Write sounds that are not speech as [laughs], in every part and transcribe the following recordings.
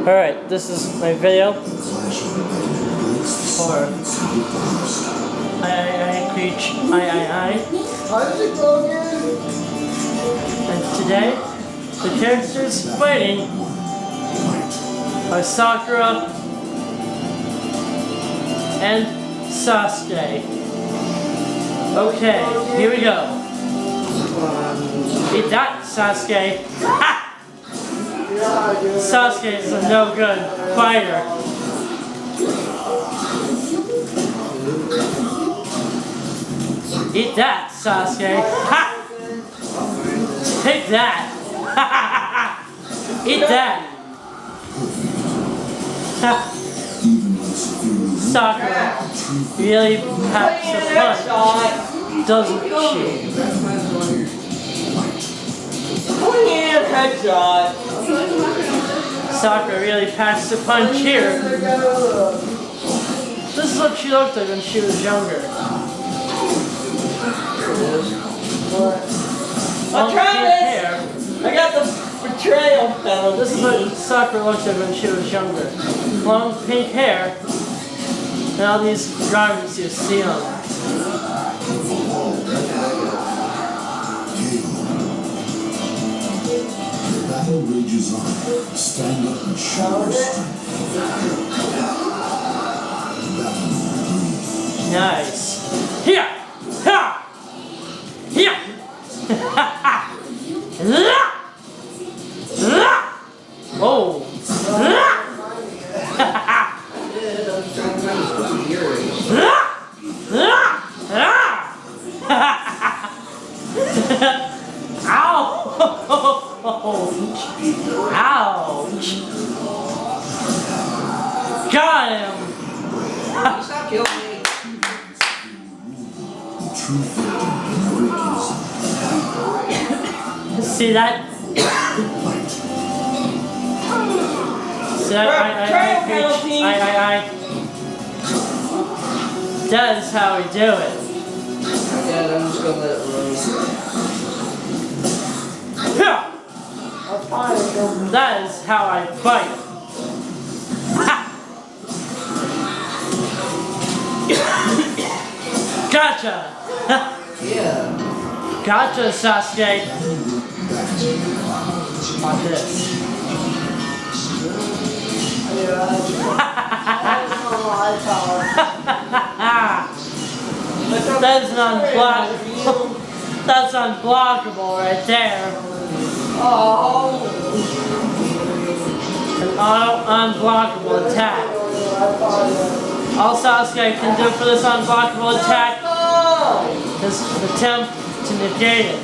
Alright, this is my video for I I I Creech I I I and today the characters fighting are Sakura and Sasuke. Okay, here we go. Eat that, Sasuke. [laughs] Sasuke is a no good fighter. Eat that, Sasuke. Ha! Take that. [laughs] Eat that. [laughs] Ha! Sakura really packs a punch, doesn't she? Swing headshot. Sakura really packs a punch here. This is what she looked like when she was younger. Pink Travis! I got the betrayal penalty. This is what Sakura looked like when she was younger. Long pink hair. And all these garments you see on her. Stand up and show. Battle Nice. Here! Ha! Here! [laughs] La! La! Oh! La! [laughs] [laughs] Stop killing me. The true victor never gives See that? I, I, I, preach. I, I, I. That is how we do it. Yeah, I'm just gonna let it roll. Yeah. That is how I fight. Gotcha! Yeah. Gotcha, Sasuke! Watch this. [laughs] That's unblockable. [laughs] That's unblockable right there. Oh. An auto unblockable attack. All Sasuke can do for this unblockable attack is attempt to negate it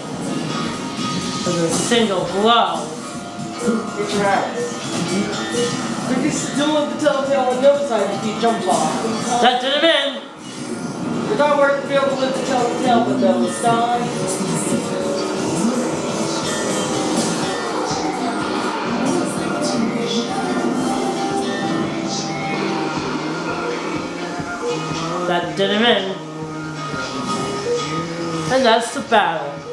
with a single blow. You're trash. You can still have the telltale on the other side if you jump off. That did him in. You're not the field with the telltale, but that was time. Did him in. And that's the battle.